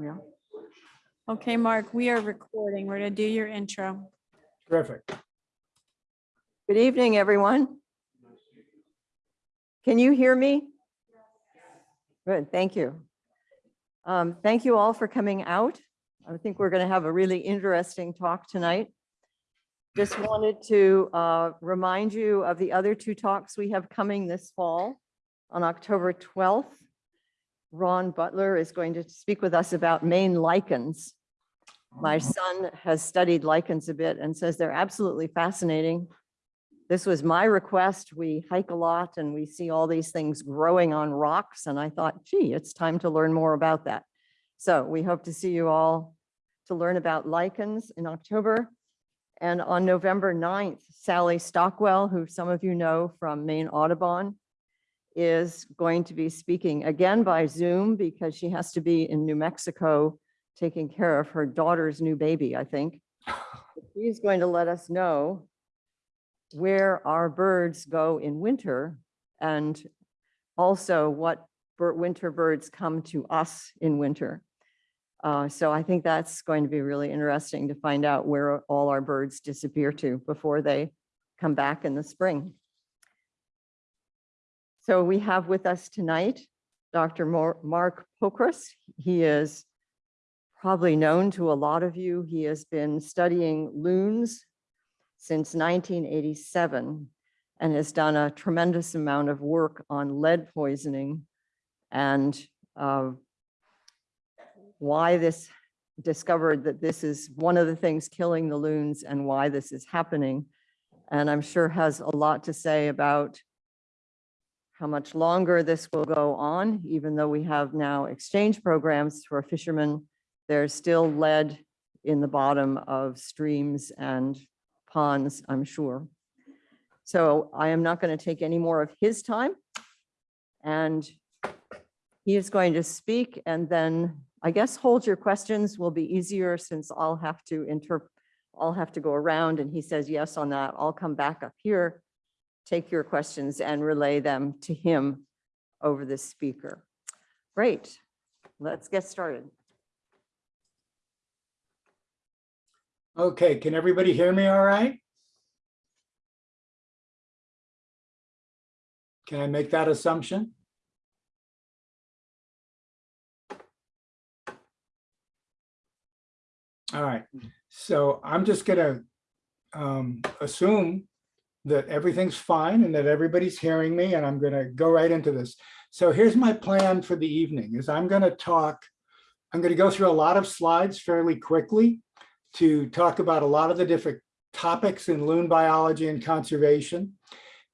Yeah. Okay, Mark, we are recording. We're gonna do your intro. Terrific. Good evening, everyone. Can you hear me? Good, thank you. Um, Thank you all for coming out. I think we're going to have a really interesting talk tonight. Just wanted to uh, remind you of the other two talks we have coming this fall. On October 12th, Ron Butler is going to speak with us about Maine lichens. My oh. son has studied lichens a bit and says they're absolutely fascinating. This was my request. We hike a lot and we see all these things growing on rocks. And I thought, gee, it's time to learn more about that. So we hope to see you all to learn about lichens in October. And on November 9th, Sally Stockwell, who some of you know from Maine Audubon, is going to be speaking again by Zoom because she has to be in New Mexico taking care of her daughter's new baby, I think. She's going to let us know where our birds go in winter and also what winter birds come to us in winter. Uh, So I think that's going to be really interesting to find out where all our birds disappear to before they come back in the spring. So we have with us tonight Dr. Mark Pokras. He is probably known to a lot of you. He has been studying loons since 1987 and has done a tremendous amount of work on lead poisoning and uh, why this discovered that this is one of the things killing the loons and why this is happening. And I'm sure has a lot to say about how much longer this will go on, even though we have now exchange programs for fishermen. There's still lead in the bottom of streams and ponds, I'm sure. So I am not going to take any more of his time. And he is going to speak and then I guess hold your questions will be easier since I'll have to interpret, I'll have to go around and he says yes on that. I'll come back up here, take your questions and relay them to him over the speaker. Great, let's get started. Okay, can everybody hear me all right? Can I make that assumption? All right, so I'm just gonna um, assume that everything's fine and that everybody's hearing me and I'm gonna go right into this. So here's my plan for the evening is I'm gonna talk, I'm gonna go through a lot of slides fairly quickly to talk about a lot of the different topics in loon biology and conservation.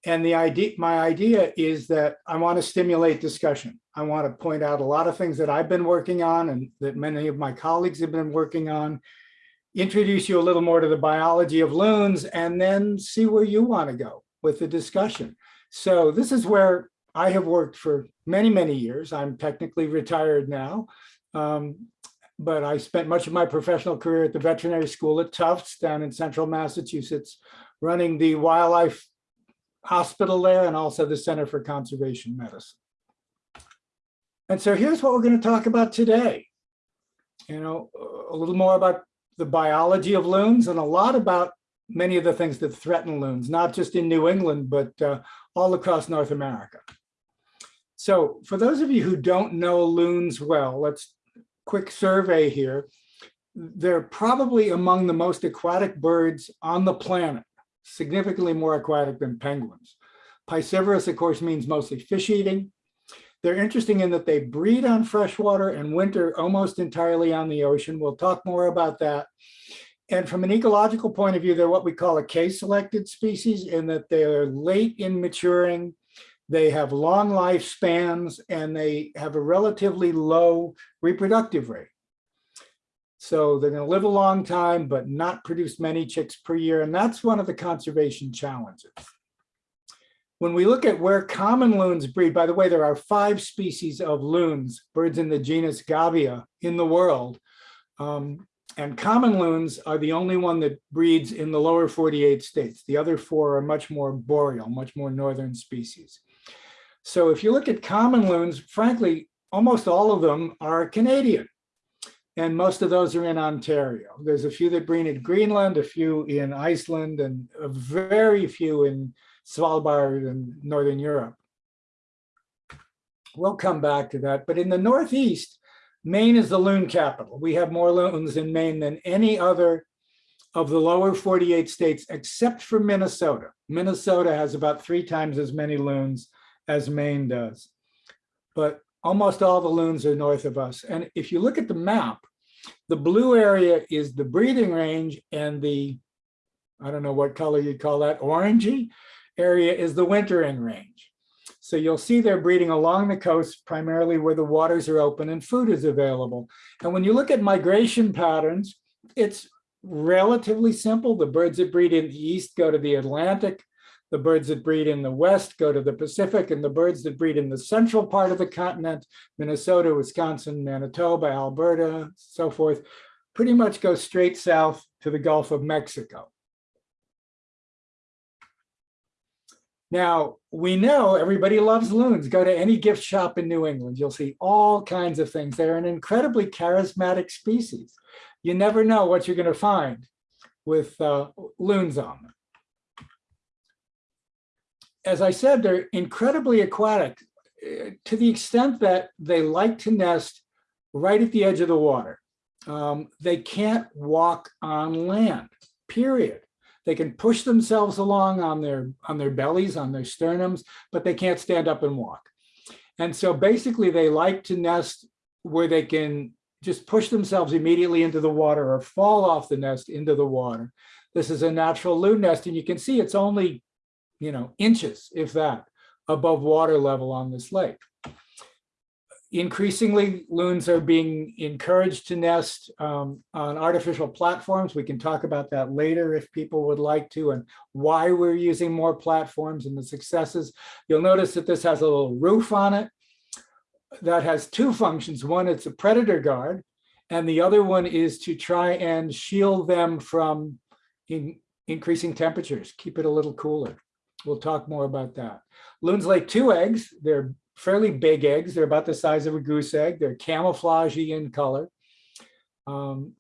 And the idea, my idea is that I want to stimulate discussion. I want to point out a lot of things that I've been working on and that many of my colleagues have been working on, introduce you a little more to the biology of loons, and then see where you want to go with the discussion. So this is where I have worked for many, many years. I'm technically retired now. Um, but I spent much of my professional career at the veterinary school at Tufts down in central Massachusetts, running the wildlife hospital there and also the Center for Conservation Medicine. And so here's what we're going to talk about today. You know, a little more about the biology of loons and a lot about many of the things that threaten loons, not just in New England, but uh, all across North America. So for those of you who don't know loons well, let's quick survey here. They're probably among the most aquatic birds on the planet, significantly more aquatic than penguins. Piscivorous, of course, means mostly fish eating. They're interesting in that they breed on freshwater and winter almost entirely on the ocean. We'll talk more about that. And from an ecological point of view, they're what we call a K-selected species in that they are late in maturing they have long lifespans and they have a relatively low reproductive rate. So they're going to live a long time, but not produce many chicks per year. And that's one of the conservation challenges. When we look at where common loons breed, by the way, there are five species of loons, birds in the genus Gavia in the world. Um, and common loons are the only one that breeds in the lower 48 states. The other four are much more boreal, much more northern species. So if you look at common loons, frankly, almost all of them are Canadian. And most of those are in Ontario. There's a few that breed in Greenland, a few in Iceland, and very few in Svalbard and Northern Europe. We'll come back to that. But in the Northeast, Maine is the loon capital. We have more loons in Maine than any other of the lower 48 states, except for Minnesota. Minnesota has about three times as many loons as Maine does. But almost all the loons are north of us. And if you look at the map, the blue area is the breeding range and the, I don't know what color you'd call that, orangey area is the wintering range. So you'll see they're breeding along the coast, primarily where the waters are open and food is available. And when you look at migration patterns, it's relatively simple. The birds that breed in the east go to the Atlantic. The birds that breed in the west go to the Pacific, and the birds that breed in the central part of the continent, Minnesota, Wisconsin, Manitoba, Alberta, so forth, pretty much go straight south to the Gulf of Mexico. Now, we know everybody loves loons. Go to any gift shop in New England. You'll see all kinds of things. They're an incredibly charismatic species. You never know what you're going to find with uh, loons on them. As I said, they're incredibly aquatic eh, to the extent that they like to nest right at the edge of the water. Um, they can't walk on land, period. They can push themselves along on their on their bellies, on their sternums, but they can't stand up and walk. And so basically they like to nest where they can just push themselves immediately into the water or fall off the nest into the water. This is a natural loon nest and you can see it's only, you know, inches, if that, above water level on this lake. Increasingly, loons are being encouraged to nest um, on artificial platforms. We can talk about that later if people would like to and why we're using more platforms and the successes. You'll notice that this has a little roof on it that has two functions. One, it's a predator guard, and the other one is to try and shield them from in, increasing temperatures, keep it a little cooler. We'll talk more about that. Loons lay two eggs. They're fairly big eggs. They're about the size of a goose egg. They're camouflagey in color. Um,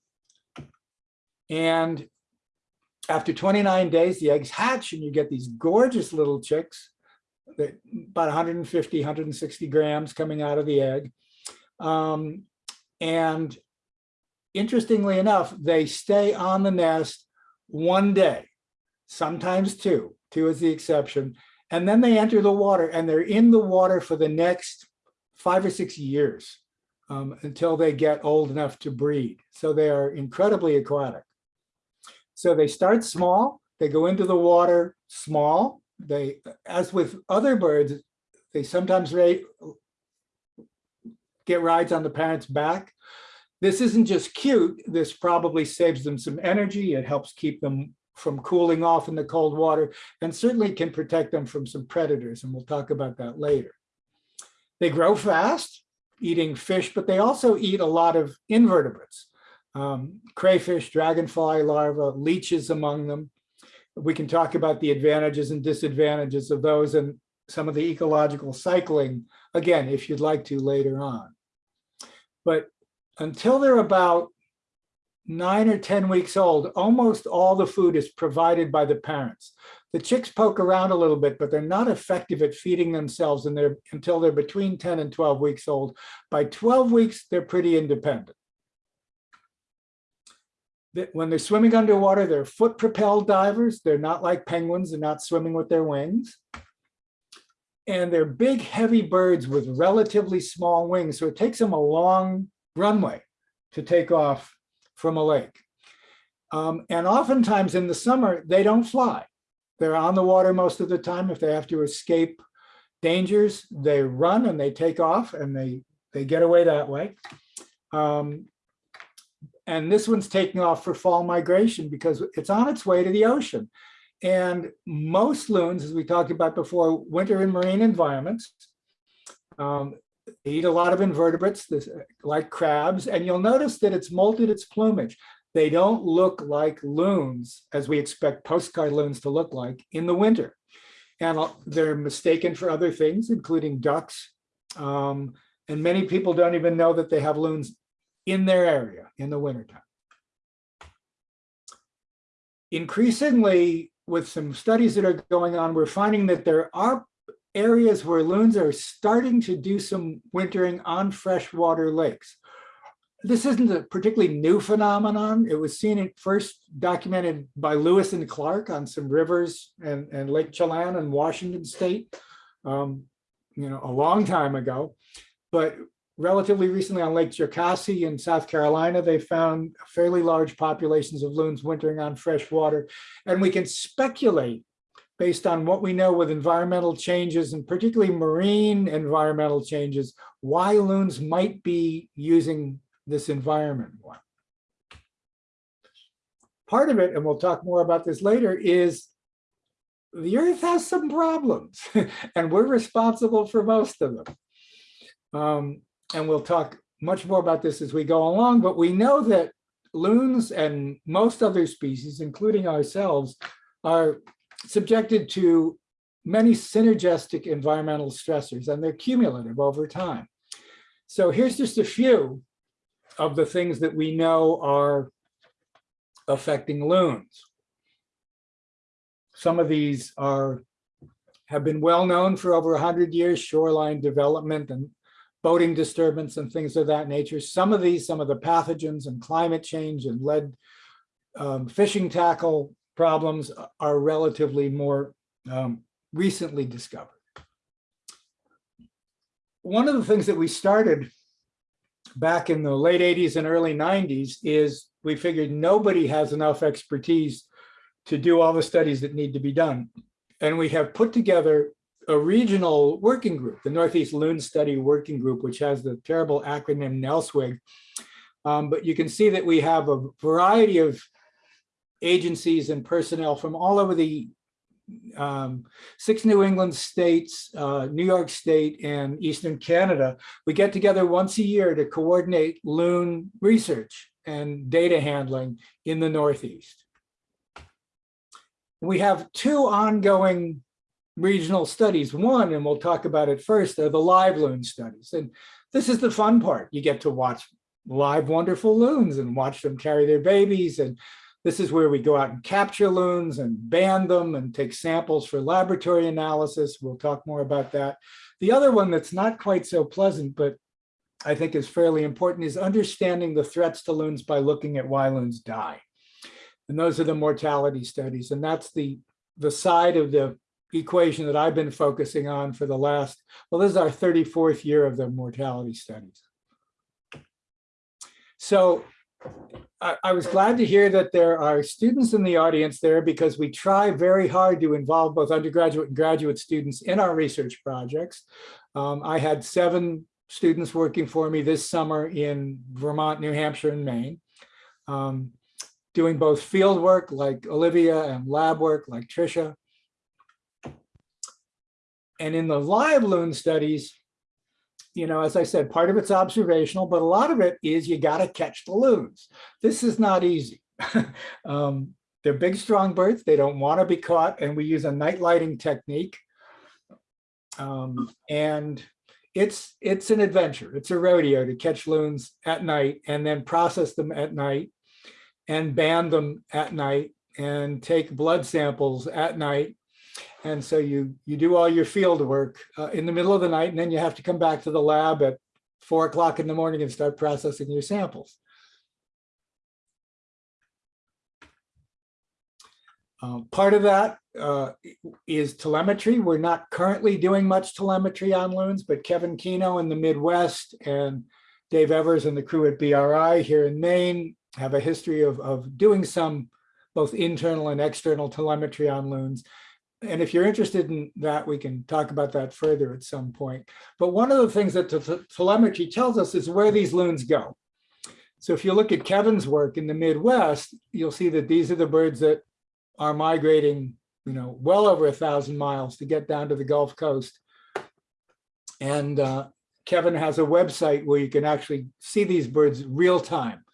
and after 29 days, the eggs hatch and you get these gorgeous little chicks about 150, 160 grams coming out of the egg. Um, and interestingly enough, they stay on the nest one day, sometimes two, two is the exception. And then they enter the water and they're in the water for the next five or six years um, until they get old enough to breed. So they are incredibly aquatic. So they start small, they go into the water small. They, as with other birds, they sometimes get rides on the parent's back. This isn't just cute, this probably saves them some energy. It helps keep them from cooling off in the cold water and certainly can protect them from some predators. And we'll talk about that later. They grow fast eating fish, but they also eat a lot of invertebrates, um, crayfish, dragonfly larvae, leeches among them. We can talk about the advantages and disadvantages of those and some of the ecological cycling, again, if you'd like to later on. But until they're about nine or 10 weeks old, almost all the food is provided by the parents. The chicks poke around a little bit, but they're not effective at feeding themselves and they're, until they're between 10 and 12 weeks old. By 12 weeks, they're pretty independent. When they're swimming underwater, they're foot propelled divers. They're not like penguins, they're not swimming with their wings. And they're big, heavy birds with relatively small wings. So it takes them a long runway to take off from a lake. Um, and oftentimes in the summer, they don't fly. They're on the water most of the time. If they have to escape dangers, they run and they take off and they, they get away that way. Um, and this one's taking off for fall migration because it's on its way to the ocean. And most loons, as we talked about before, winter in marine environments. Um, they eat a lot of invertebrates, this, like crabs, and you'll notice that it's molted its plumage. They don't look like loons, as we expect postcard loons to look like in the winter. And they're mistaken for other things, including ducks. Um, and many people don't even know that they have loons in their area in the wintertime. Increasingly, with some studies that are going on, we're finding that there are areas where loons are starting to do some wintering on freshwater lakes. This isn't a particularly new phenomenon. It was seen first documented by Lewis and Clark on some rivers and, and Lake Chelan in Washington state, um, you know, a long time ago. But relatively recently on Lake Jocassee in South Carolina, they found fairly large populations of loons wintering on fresh water. And we can speculate based on what we know with environmental changes and particularly marine environmental changes, why loons might be using this environment more. Part of it, and we'll talk more about this later, is the earth has some problems and we're responsible for most of them. Um, and we'll talk much more about this as we go along, but we know that loons and most other species, including ourselves, are subjected to many synergistic environmental stressors and they're cumulative over time. So here's just a few of the things that we know are affecting loons. Some of these are have been well known for over 100 years, shoreline development and boating disturbance and things of that nature. Some of these, some of the pathogens and climate change and lead um, fishing tackle problems are relatively more um, recently discovered. One of the things that we started back in the late 80s and early 90s is we figured nobody has enough expertise to do all the studies that need to be done. And we have put together a regional working group, the Northeast Loon Study Working Group, which has the terrible acronym NELSWIG. Um, but you can see that we have a variety of agencies and personnel from all over the um, six New England states, uh, New York State, and Eastern Canada. We get together once a year to coordinate loon research and data handling in the Northeast. We have two ongoing regional studies. One, and we'll talk about it first, are the live loon studies. And this is the fun part. You get to watch live wonderful loons and watch them carry their babies and this is where we go out and capture loons and band them and take samples for laboratory analysis. We'll talk more about that. The other one that's not quite so pleasant, but I think is fairly important is understanding the threats to loons by looking at why loons die. And those are the mortality studies. And that's the, the side of the equation that I've been focusing on for the last, well, this is our 34th year of the mortality studies. So I, was glad to hear that there are students in the audience there because we try very hard to involve both undergraduate and graduate students in our research projects. Um, I had seven students working for me this summer in Vermont, New Hampshire, and Maine, um, doing both field work like Olivia and lab work like Tricia. And in the live loon studies, you know, as I said, part of it's observational, but a lot of it is you got to catch the loons. This is not easy. um, they're big, strong birds. They don't want to be caught. And we use a night lighting technique. Um, and it's it's an adventure. It's a rodeo to catch loons at night and then process them at night and band them at night and take blood samples at night and so you, you do all your field work uh, in the middle of the night, and then you have to come back to the lab at four o'clock in the morning and start processing your samples. Uh, part of that uh, is telemetry. We're not currently doing much telemetry on loons, but Kevin Kenow in the Midwest and Dave Evers and the crew at BRI here in Maine have a history of, of doing some both internal and external telemetry on loons and if you're interested in that, we can talk about that further at some point. But one of the things that the telemetry tells us is where these loons go. So if you look at Kevin's work in the Midwest, you'll see that these are the birds that are migrating, you know, well over a thousand miles to get down to the Gulf Coast. And uh, Kevin has a website where you can actually see these birds real time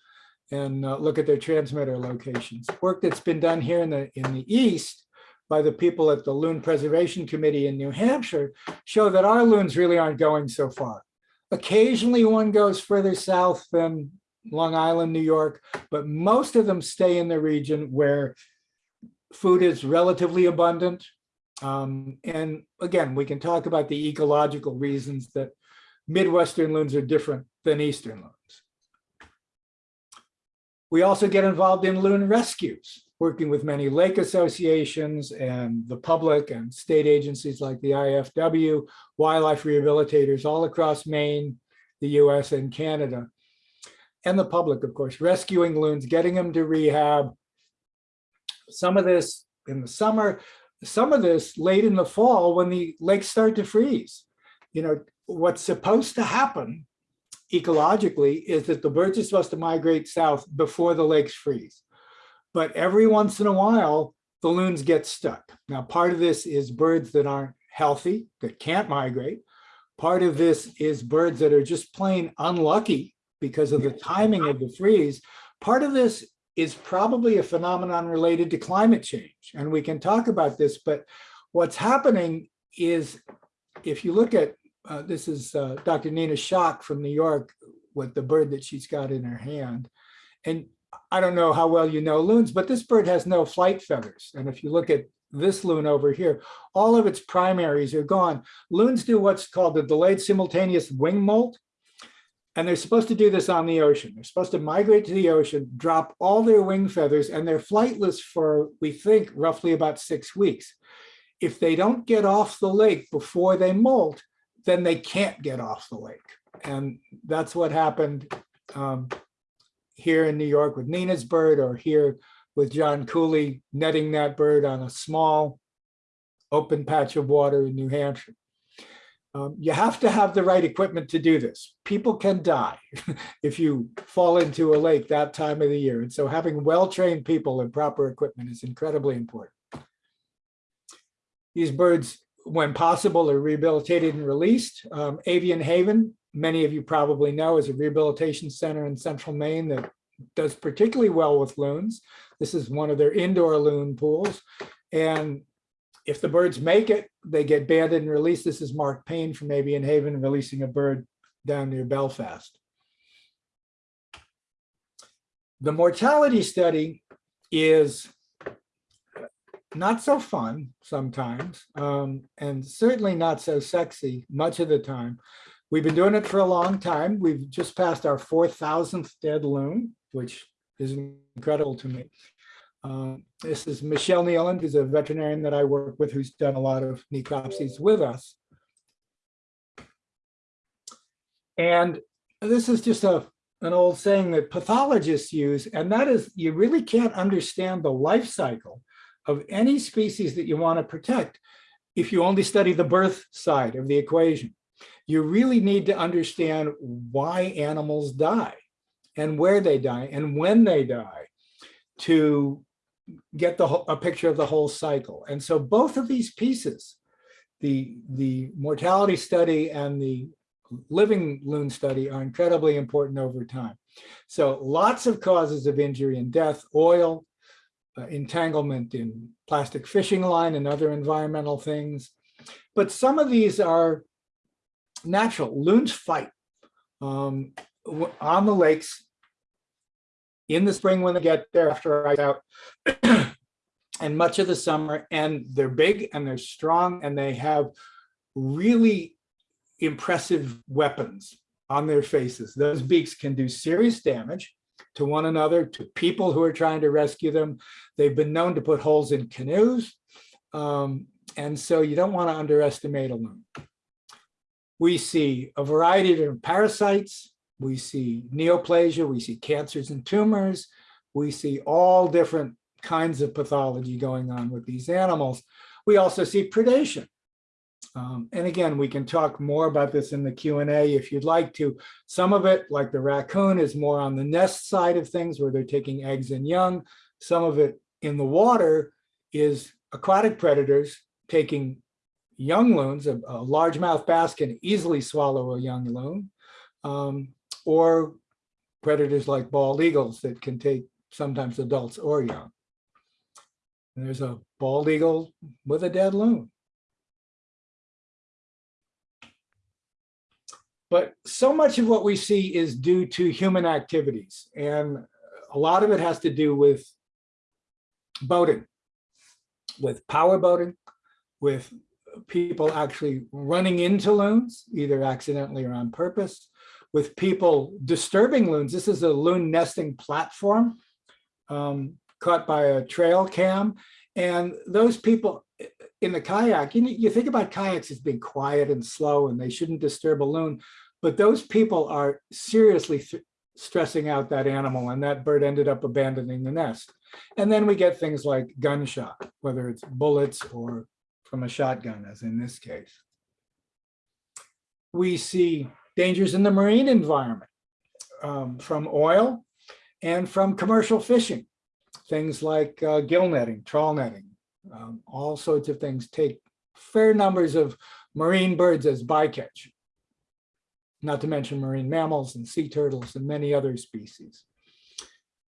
and uh, look at their transmitter locations. Work that's been done here in the in the East by the people at the Loon Preservation Committee in New Hampshire show that our loons really aren't going so far. Occasionally one goes further south than Long Island, New York, but most of them stay in the region where food is relatively abundant. Um, and again, we can talk about the ecological reasons that Midwestern loons are different than Eastern loons. We also get involved in loon rescues, working with many lake associations and the public and state agencies like the IFW, wildlife rehabilitators all across Maine, the US and Canada. And the public, of course, rescuing loons, getting them to rehab. Some of this in the summer, some of this late in the fall when the lakes start to freeze. You know, what's supposed to happen ecologically is that the birds are supposed to migrate south before the lakes freeze. But every once in a while, the loons get stuck. Now, part of this is birds that aren't healthy, that can't migrate. Part of this is birds that are just plain unlucky because of the timing of the freeze. Part of this is probably a phenomenon related to climate change. And we can talk about this, but what's happening is if you look at, uh, this is uh, Dr. Nina Schoch from New York with the bird that she's got in her hand. And I don't know how well you know loons, but this bird has no flight feathers. And if you look at this loon over here, all of its primaries are gone. Loons do what's called the delayed simultaneous wing molt. And they're supposed to do this on the ocean. They're supposed to migrate to the ocean, drop all their wing feathers, and they're flightless for, we think, roughly about six weeks. If they don't get off the lake before they molt, then they can't get off the lake. And that's what happened um, here in New York with Nina's bird or here with John Cooley netting that bird on a small open patch of water in New Hampshire. Um, you have to have the right equipment to do this. People can die if you fall into a lake that time of the year. And so having well-trained people and proper equipment is incredibly important. These birds, when possible, are rehabilitated and released. Um, Avian Haven, many of you probably know, is a rehabilitation center in central Maine that does particularly well with loons. This is one of their indoor loon pools. And if the birds make it, they get banded and released. This is Marc Payne from Avian Haven releasing a bird down near Belfast. The mortality study is not so fun sometimes, um, and certainly not so sexy much of the time. We've been doing it for a long time. We've just passed our 4,000th dead loon, which is incredible to me. Um, this is Michelle Nealand, who's a veterinarian that I work with, who's done a lot of necropsies with us. And this is just a, an old saying that pathologists use, and that is you really can't understand the life cycle of any species that you want to protect if you only study the birth side of the equation. You really need to understand why animals die and where they die and when they die to get the whole, a picture of the whole cycle. And so both of these pieces, the, the mortality study and the living loon study are incredibly important over time. So lots of causes of injury and death, oil, uh, entanglement in plastic fishing line and other environmental things. But some of these are natural. Loons fight um, on the lakes in the spring when they get there after ice out and much of the summer and they're big and they're strong and they have really impressive weapons on their faces. Those beaks can do serious damage to one another, to people who are trying to rescue them. They've been known to put holes in canoes. Um, and so you don't want to underestimate a loon. We see a variety of different parasites, we see neoplasia, we see cancers and tumors, we see all different kinds of pathology going on with these animals. We also see predation. Um, and again, we can talk more about this in the Q&A if you'd like to. Some of it, like the raccoon, is more on the nest side of things where they're taking eggs and young. Some of it in the water is aquatic predators taking young loons. A, a largemouth bass can easily swallow a young loon. Um, or predators like bald eagles that can take sometimes adults or young. And there's a bald eagle with a dead loon. But so much of what we see is due to human activities. And a lot of it has to do with boating, with power boating, with people actually running into loons, either accidentally or on purpose, with people disturbing loons. This is a loon nesting platform um, caught by a trail cam. And those people in the kayak, you, you think about kayaks as being quiet and slow and they shouldn't disturb a loon, but those people are seriously stressing out that animal and that bird ended up abandoning the nest. And then we get things like gunshot, whether it's bullets or from a shotgun, as in this case. We see dangers in the marine environment um, from oil and from commercial fishing. Things like uh, gill netting, trawl netting, um, all sorts of things take fair numbers of marine birds as bycatch. Not to mention marine mammals and sea turtles and many other species.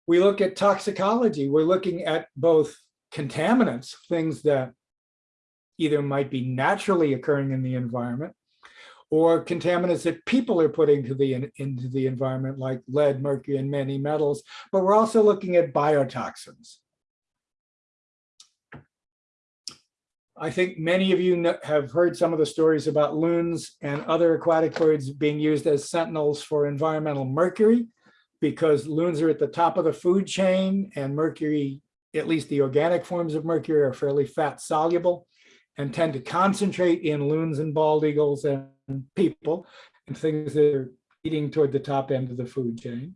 We look at toxicology. We're looking at both contaminants, things that either might be naturally occurring in the environment or contaminants that people are putting to the, into the environment like lead, mercury, and many metals. But we're also looking at biotoxins. I think many of you kn- have heard some of the stories about loons and other aquatic birds being used as sentinels for environmental mercury because loons are at the top of the food chain and mercury, at least the organic forms of mercury are fairly fat soluble and tend to concentrate in loons and bald eagles and people and things that are eating toward the top end of the food chain.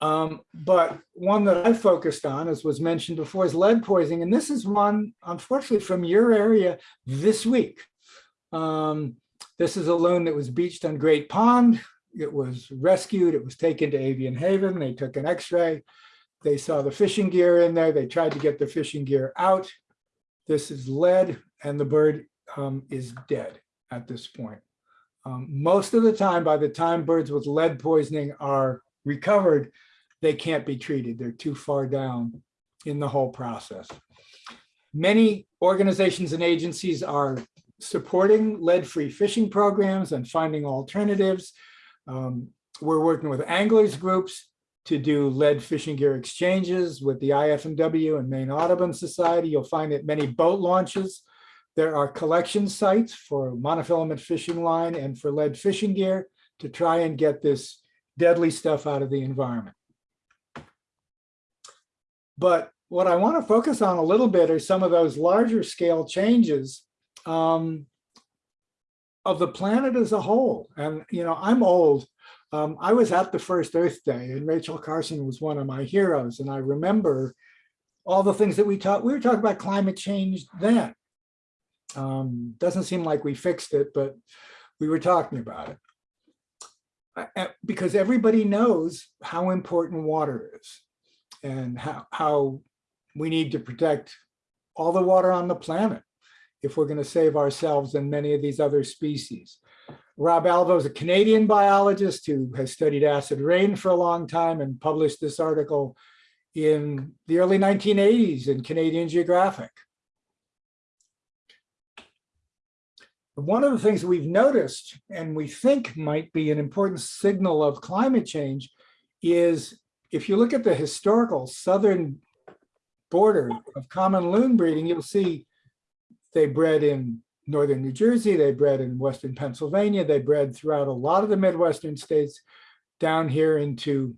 Um, but one that I focused on, as was mentioned before, is lead poisoning. And this is one, unfortunately, from your area this week. Um, this is a loon that was beached on Great Pond. It was rescued. It was taken to Avian Haven. They took an x-ray. They saw the fishing gear in there. They tried to get the fishing gear out. This is lead and the bird um, is dead at this point. Um, most of the time, by the time birds with lead poisoning are recovered, they can't be treated. They're too far down in the whole process. Many organizations and agencies are supporting lead-free fishing programs and finding alternatives. Um, we're working with anglers groups to do lead fishing gear exchanges with the IFMW and Maine Audubon Society. You'll find at many boat launches, there are collection sites for monofilament fishing line and for lead fishing gear to try and get this deadly stuff out of the environment. But what I want to focus on a little bit are some of those larger scale changes um, of the planet as a whole. And, you know, I'm old. Um, I was at the first Earth Day and Rachel Carson was one of my heroes. And I remember all the things that we talked, we were talking about climate change then. Um, doesn't seem like we fixed it, but we were talking about it. Uh, uh, Because everybody knows how important water is and how, how we need to protect all the water on the planet if we're going to save ourselves and many of these other species. Rob Alvo is a Canadian biologist who has studied acid rain for a long time and published this article in the early 1980s in Canadian Geographic. One of the things we've noticed and we think might be an important signal of climate change is if you look at the historical southern border of common loon breeding, you'll see they bred in northern New Jersey, they bred in western Pennsylvania, they bred throughout a lot of the Midwestern states, down here into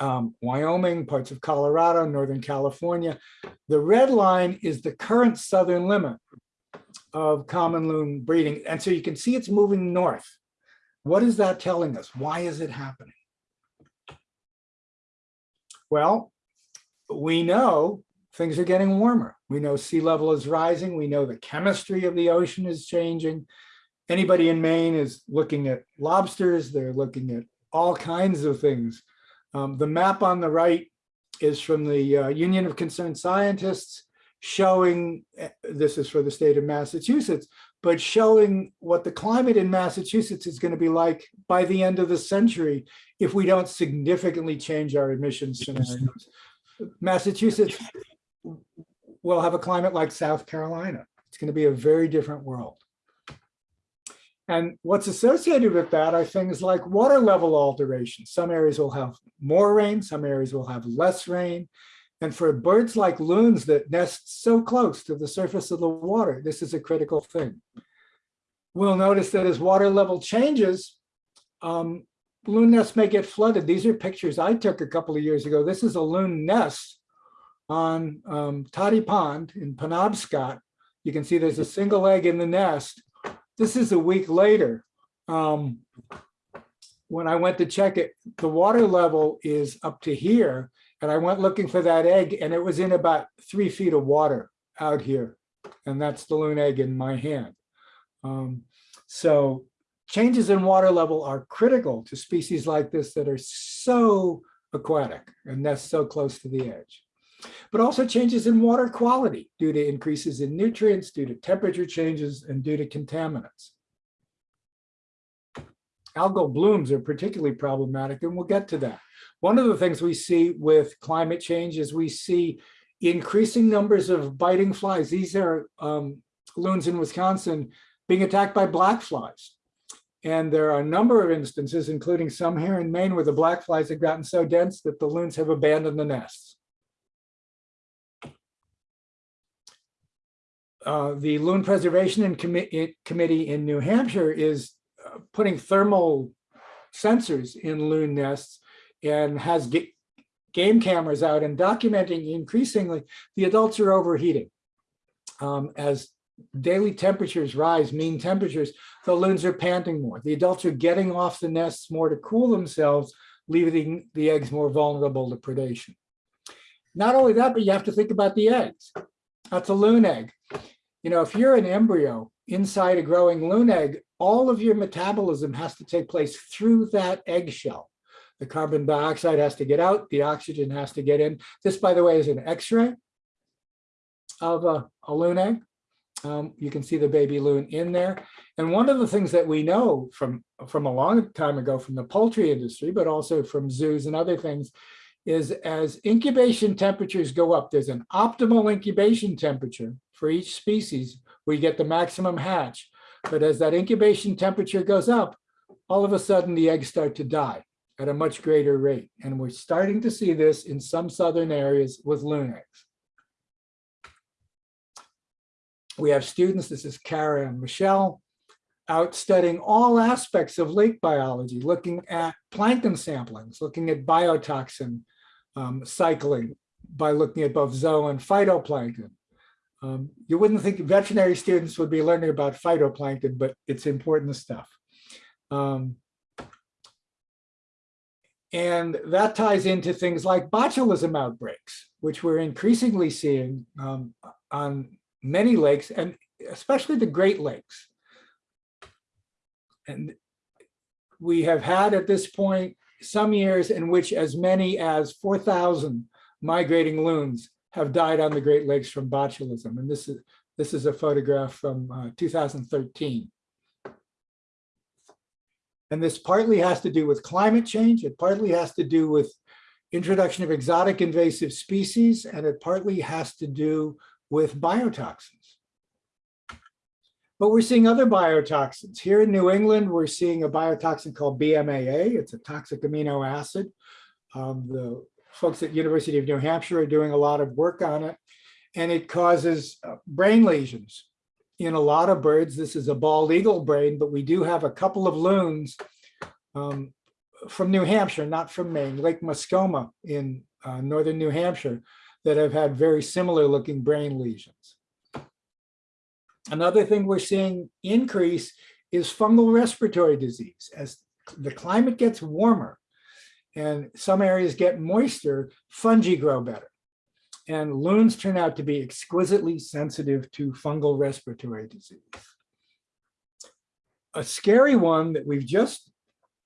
um, Wyoming, parts of Colorado, Northern California. The red line is the current southern limit of common loon breeding. And so you can see it's moving north. What is that telling us? Why is it happening? Well, we know things are getting warmer. We know sea level is rising. We know the chemistry of the ocean is changing. Anybody in Maine is looking at lobsters. They're looking at all kinds of things. Um, the map on the right is from the uh, Union of Concerned Scientists showing, eh, this is for the state of Massachusetts, but showing what the climate in Massachusetts is going to be like by the end of the century if we don't significantly change our emissions scenarios. Massachusetts will have a climate like South Carolina. It's going to be a very different world. And what's associated with that are things like water level alterations. Some areas will have more rain, some areas will have less rain. And for birds like loons that nest so close to the surface of the water, this is a critical thing. We'll notice that as water level changes, um, loon nests may get flooded. These are pictures I took a couple of years ago. This is a loon nest on um, Toddy Pond in Penobscot. You can see there's a single egg in the nest. This is a week later. Um, when I went to check it, the water level is up to here. And I went looking for that egg and it was in about three feet of water out here. And that's the loon egg in my hand. Um, so changes in water level are critical to species like this that are so aquatic and nest so close to the edge. But also changes in water quality due to increases in nutrients, due to temperature changes, and due to contaminants. Algal blooms are particularly problematic, and we'll get to that. One of the things we see with climate change is we see increasing numbers of biting flies. These are um, loons in Wisconsin being attacked by black flies. And there are a number of instances, including some here in Maine, where the black flies have gotten so dense that the loons have abandoned the nests. Uh, the Loon Preservation and Commi- Committee in New Hampshire is uh, putting thermal sensors in loon nests and has ga- game cameras out and documenting increasingly the adults are overheating. Um, as daily temperatures rise, mean temperatures, the loons are panting more. The adults are getting off the nests more to cool themselves, leaving the eggs more vulnerable to predation. Not only that, but you have to think about the eggs. That's a loon egg. You know, if you're an embryo inside a growing loon egg, all of your metabolism has to take place through that eggshell. The carbon dioxide has to get out, the oxygen has to get in. This, by the way, is an x-ray of a, a loon egg. Um, you can see the baby loon in there. And one of the things that we know from, from a long time ago from the poultry industry, but also from zoos and other things, is as incubation temperatures go up, there's an optimal incubation temperature for each species you get the maximum hatch. But as that incubation temperature goes up, all of a sudden the eggs start to die at a much greater rate. And we're starting to see this in some southern areas with loon eggs. We have students, this is Kara and Michelle, out studying all aspects of lake biology, looking at plankton samplings, looking at biotoxin um, cycling by looking at both zoo and phytoplankton. Um, you wouldn't think veterinary students would be learning about phytoplankton, but it's important stuff. Um, and that ties into things like botulism outbreaks, which we're increasingly seeing um, on many lakes and especially the Great Lakes. And we have had at this point some years in which as many as 4,000 migrating loons have died on the Great Lakes from botulism. And this is, this is a photograph from uh, 2013. And this partly has to do with climate change. It partly has to do with introduction of exotic invasive species, and it partly has to do with biotoxins. But we're seeing other biotoxins. Here in New England, we're seeing a biotoxin called BMAA. It's a toxic amino acid. Um, the folks at University of New Hampshire are doing a lot of work on it. And it causes uh, brain lesions in a lot of birds. This is a bald eagle brain, but we do have a couple of loons um, from New Hampshire, not from Maine, Lake Mascoma in uh, northern New Hampshire that have had very similar looking brain lesions. Another thing we're seeing increase is fungal respiratory disease. As the climate gets warmer and some areas get moister, fungi grow better. And loons turn out to be exquisitely sensitive to fungal respiratory disease. A scary one that we've just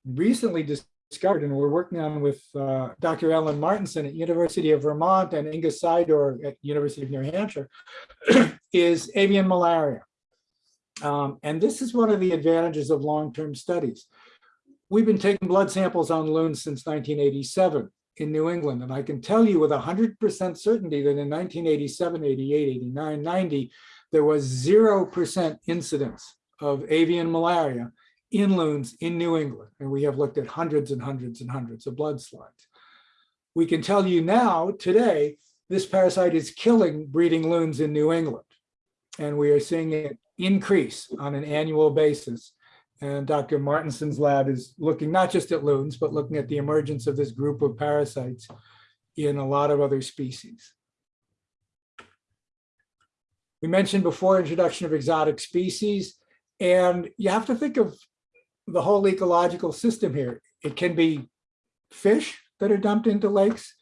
recently discovered and we're working on with uh, Dr. Ellen Martinsen at University of Vermont and Inga Sidor at University of New Hampshire is avian malaria. Um, and this is one of the advantages of long-term studies. We've been taking blood samples on loons since 1987 in New England. And I can tell you with 100% certainty that in 1987, 88, 89, 90, there was 0% incidence of avian malaria in loons in New England. And we have looked at hundreds and hundreds and hundreds of blood slides. We can tell you now, today, this parasite is killing breeding loons in New England. And we are seeing it increase on an annual basis. And Dr. Martinsen's lab is looking not just at loons, but looking at the emergence of this group of parasites in a lot of other species. We mentioned before introduction of exotic species, and you have to think of the whole ecological system here. It can be fish that are dumped into lakes.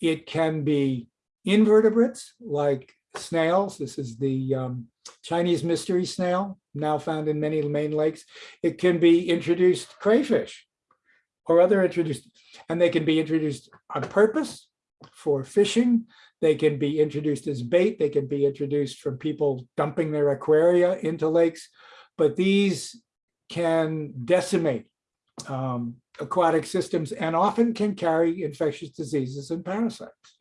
It can be invertebrates like snails. This is the um, Chinese mystery snail, now found in many Maine lakes. It can be introduced crayfish or other introduced, and they can be introduced on purpose for fishing. They can be introduced as bait. They can be introduced from people dumping their aquaria into lakes, but these can decimate um, aquatic systems and often can carry infectious diseases and parasites.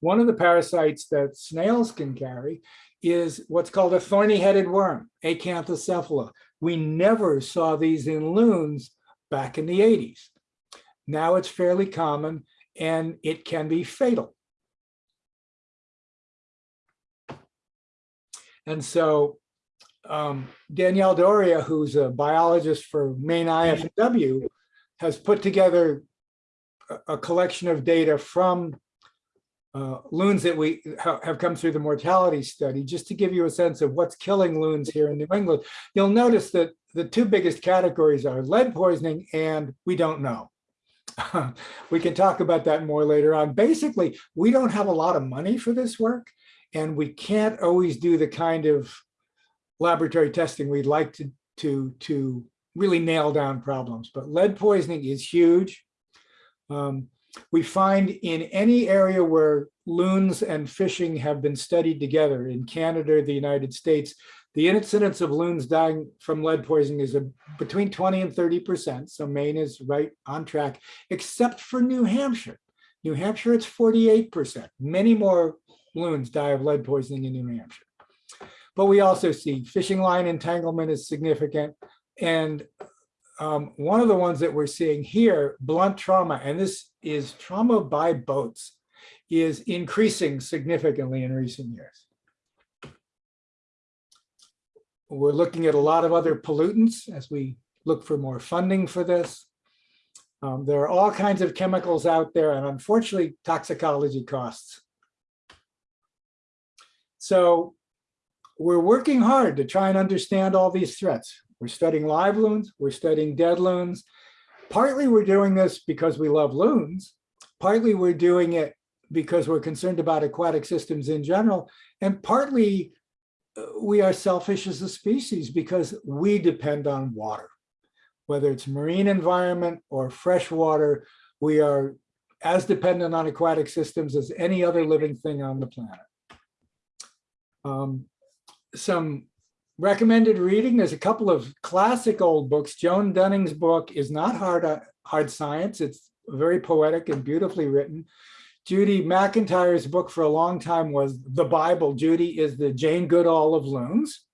One of the parasites that snails can carry is what's called a thorny-headed worm, Acanthocephala. We never saw these in loons back in the 80s. Now it's fairly common and it can be fatal. And so um, Danielle D'Auria, who's a biologist for Maine IFW, has put together a, a collection of data from uh, loons that we ha have come through the mortality study, just to give you a sense of what's killing loons here in New England. You'll notice that the two biggest categories are lead poisoning and we don't know. we can talk about that more later on. Basically, we don't have a lot of money for this work and we can't always do the kind of laboratory testing we'd like to, to, to really nail down problems. But lead poisoning is huge. Um, we find in any area where loons and fishing have been studied together in Canada, the United States, the incidence of loons dying from lead poisoning is a, between 20 and 30%. So Maine is right on track, except for New Hampshire. New Hampshire, it's 48%. Many more loons die of lead poisoning in New Hampshire. But we also see fishing line entanglement is significant. And um, one of the ones that we're seeing here, blunt trauma, and this is trauma by boats, is increasing significantly in recent years. We're looking at a lot of other pollutants as we look for more funding for this. Um, there are all kinds of chemicals out there, and unfortunately, toxicology costs. So we're working hard to try and understand all these threats. We're studying live loons, we're studying dead loons. Partly we're doing this because we love loons. Partly we're doing it because we're concerned about aquatic systems in general. And partly uh, we are selfish as a species because we depend on water. Whether it's marine environment or fresh water, we are as dependent on aquatic systems as any other living thing on the planet. Um, some recommended reading, there's a couple of classic old books. Joan Dunning's book is not hard, uh, hard science. It's very poetic and beautifully written. Judy McIntyre's book for a long time was The Bible. Judy is the Jane Goodall of loons.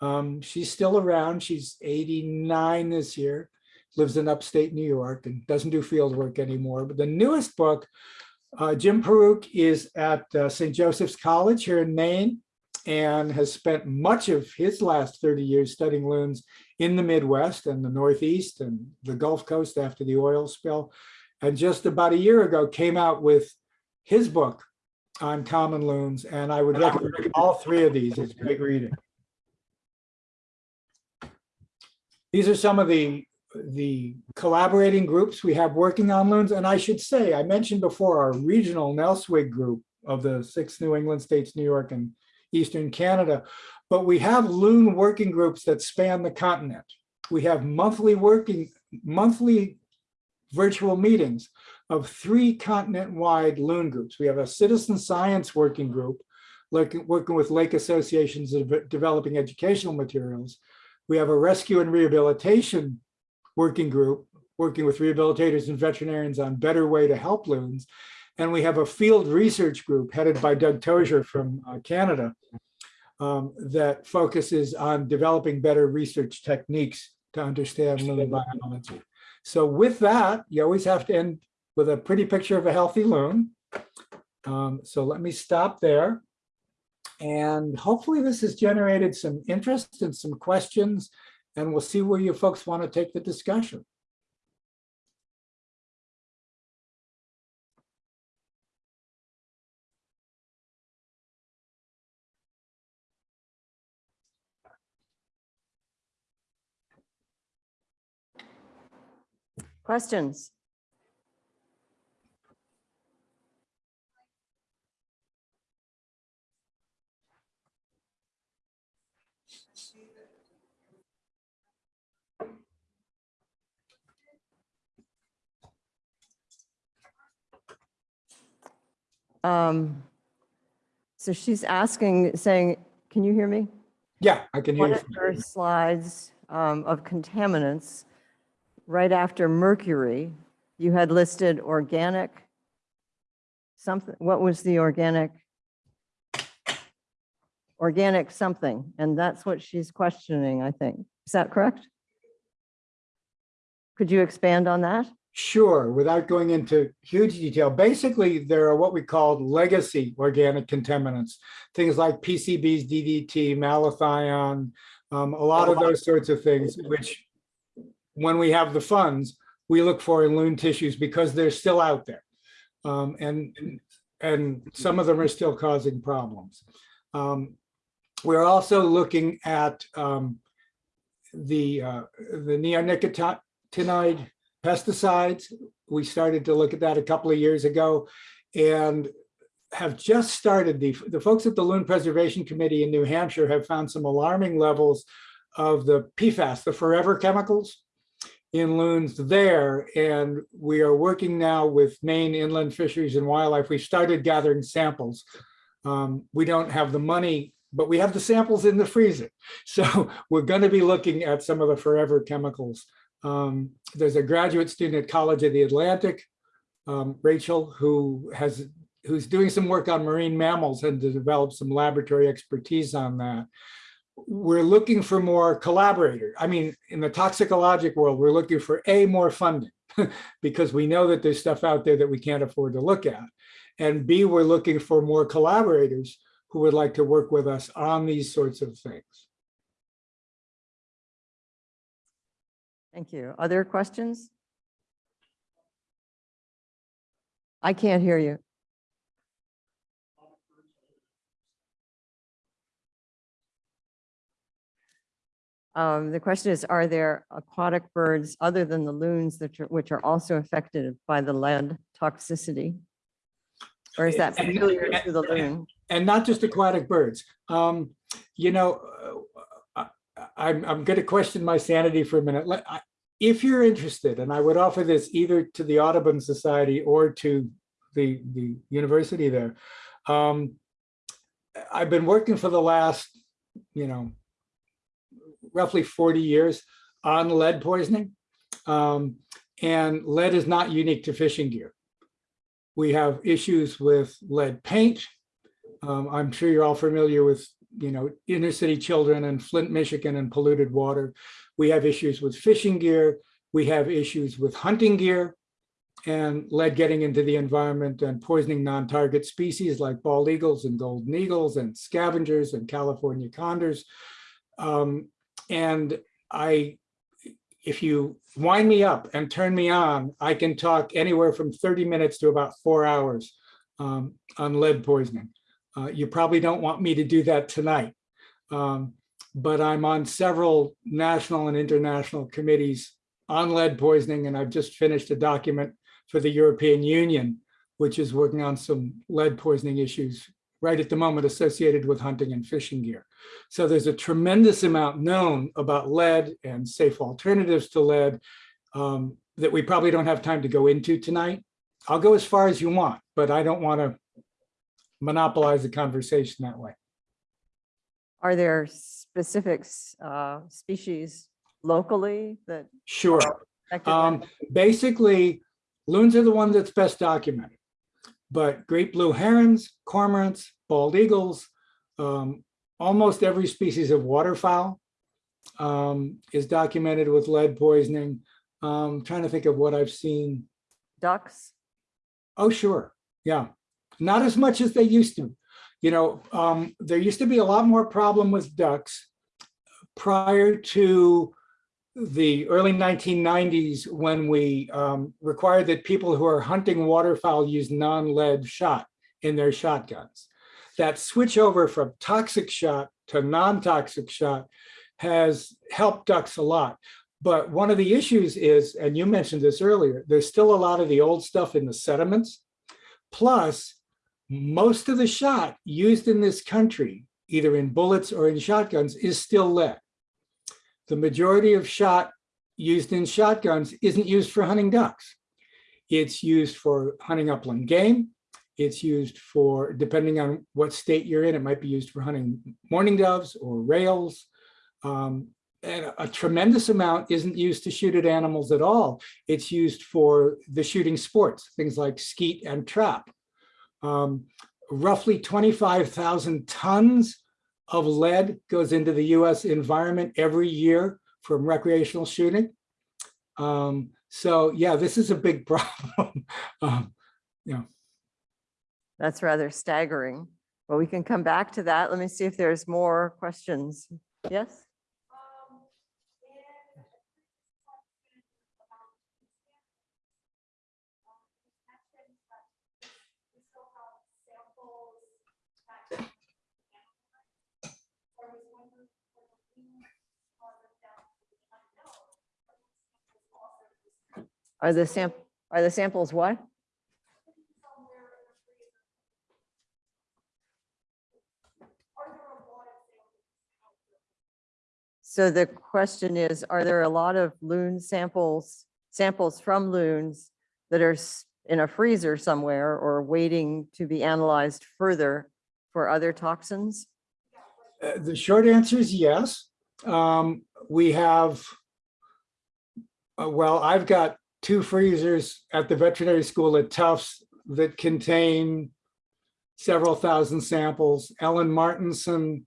Um, she's still around. She's 89 this year, lives in upstate New York and doesn't do field work anymore. But the newest book, uh, Jim Paruk is at uh, St. Joseph's College here in Maine and has spent much of his last 30 years studying loons in the Midwest and the Northeast and the Gulf Coast after the oil spill. And just about a year ago came out with his book on common loons. And I would recommend all three of these. as great reading. These are some of the, the collaborating groups we have working on loons. And I should say, I mentioned before our regional NELSWIG group of the six New England states, New York and Eastern Canada, but we have loon working groups that span the continent. We have monthly working, monthly virtual meetings of three continent-wide loon groups. We have a citizen science working group, like working with lake associations of developing educational materials. We have a rescue and rehabilitation working group, working with rehabilitators and veterinarians on better way to help loons. And we have a field research group headed by Doug Tozer from uh, Canada, um, that focuses on developing better research techniques to understand loon biology. So with that, you always have to end with a pretty picture of a healthy loon. Um, so let me stop there. And hopefully this has generated some interest and some questions, and we'll see where you folks want to take the discussion. Questions? Um, So she's asking, saying, can you hear me? Yeah, I can hear One you. of your slides um, of contaminants, right after mercury, you had listed organic, something, what was the organic? Organic something, and that's what she's questioning, I think. Is that correct? Could you expand on that? Sure, without going into huge detail, basically there are what we call legacy organic contaminants, things like PCBs, DDT, malathion, um, a lot of those sorts of things, which when we have the funds, we look for in loon tissues because they're still out there. Um, and, and some of them are still causing problems. Um, we're also looking at um, the, uh, the neonicotinoid pesticides. We started to look at that a couple of years ago and have just started, the, the folks at the Loon Preservation Committee in New Hampshire have found some alarming levels of the PFAS, the forever chemicals in loons there. And we are working now with Maine Inland Fisheries and Wildlife. We started gathering samples. Um, we don't have the money, but we have the samples in the freezer. So we're going to be looking at some of the forever chemicals um, there's a graduate student at College of the Atlantic, um, Rachel, who has who's doing some work on marine mammals and to develop some laboratory expertise on that. We're looking for more collaborators. I mean, in the toxicologic world, we're looking for A, more funding, because we know that there's stuff out there that we can't afford to look at. And B, we're looking for more collaborators who would like to work with us on these sorts of things. Thank you. Other questions? I can't hear you. Um, the question is, are there aquatic birds other than the loons that are, which are also affected by the lead toxicity? Or is that And- to the loon? and not just aquatic birds. Um, you know, uh, I, I'm, I'm going to question my sanity for a minute. Let- I- If you're interested, and I would offer this either to the Audubon Society or to the, the university there. Um, I've been working for the last, you know, roughly 40 years on lead poisoning. Um, and lead is not unique to fishing gear. We have issues with lead paint, um, I'm sure you're all familiar with, you know, inner city children in Flint, Michigan and polluted water. We have issues with fishing gear. We have issues with hunting gear and lead getting into the environment and poisoning non-target species like bald eagles and golden eagles and scavengers and California condors. Um, and I, if you wind me up and turn me on, I can talk anywhere from 30 minutes to about four hours um, on lead poisoning. Uh, you probably don't want me to do that tonight. Um, but I'm on several national and international committees on lead poisoning, and I've just finished a document for the European Union, which is working on some lead poisoning issues right at the moment associated with hunting and fishing gear. So there's a tremendous amount known about lead and safe alternatives to lead um, that we probably don't have time to go into tonight. I'll go as far as you want, but I don't want to monopolize the conversation that way. Are there specific uh, species locally that? Sure. Um, basically, loons are the one that's best documented. But great blue herons, cormorants, bald eagles, um, almost every species of waterfowl um, is documented with lead poisoning. Um, trying to think of what I've seen. Ducks? Oh, sure. Yeah. Not as much as they used to. You know, um, there used to be a lot more problem with ducks prior to the early 1990s when we um, required that people who are hunting waterfowl use non-lead shot in their shotguns. That switch over from toxic shot to non-toxic shot has helped ducks a lot. But one of the issues is, and you mentioned this earlier, there's still a lot of the old stuff in the sediments. Plus, most of the shot used in this country, either in bullets or in shotguns, is still lead. The majority of shot used in shotguns isn't used for hunting ducks. It's used for hunting upland game. It's used for, depending on what state you're in, it might be used for hunting mourning doves or rails. Um, and a tremendous amount isn't used to shoot at animals at all. It's used for the shooting sports, things like skeet and trap. Um, roughly 25,000 tons of lead goes into the US environment every year from recreational shooting. Um, so yeah, this is a big problem. um, yeah. That's rather staggering. But we can come back to that. Let me see if there's more questions. Yes? Are the sam, are the samples what? So the question is, are there a lot of loon samples, samples from loons that are in a freezer somewhere or waiting to be analyzed further for other toxins? Uh, The short answer is yes. Um, we have, uh, well, I've got two freezers at the veterinary school at Tufts that contain several thousand samples. Ellen Martinsen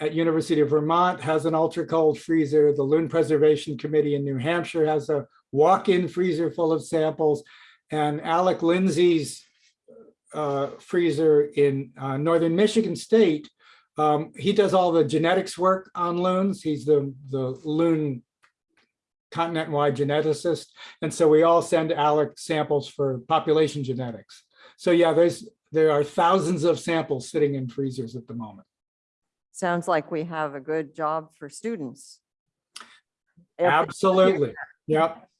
at University of Vermont has an ultra cold freezer. The Loon Preservation Committee in New Hampshire has a walk-in freezer full of samples. And Alec Lindsay's uh, freezer in uh, Northern Michigan State um, he does all the genetics work on loons. He's the, the loon continent-wide geneticist. And so we all send Alec samples for population genetics. So yeah, there's, there are thousands of samples sitting in freezers at the moment. Sounds like we have a good job for students. Absolutely. Yep.